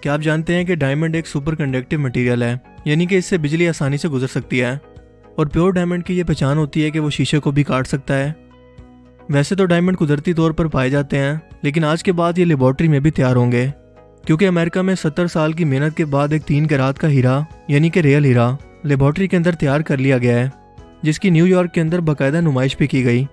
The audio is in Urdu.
کیا آپ جانتے ہیں کہ ڈائمنڈ ایک سپر کنڈکٹیو مٹیریل ہے یعنی کہ اس سے بجلی آسانی سے گزر سکتی ہے۔ اور پیور ڈائمنڈ کی یہ پہچان ہوتی ہے کہ وہ شیشے کو بھی کاٹ سکتا ہے۔ ویسے تو ڈائمنڈ قدرتی طور پر پائے جاتے ہیں، لیکن آج کے بعد یہ لیبارٹری میں بھی تیار ہوں گے۔ کیونکہ امریکہ میں ستر سال کی محنت کے بعد ایک تین کے رات کا ہیرا یعنی کہ ریئل ہیرا لیبارٹری کے اندر تیار کر لیا گیا ہے، جس کی نیو یارک کے اندر باقاعدہ نمائش بھی کی گئی۔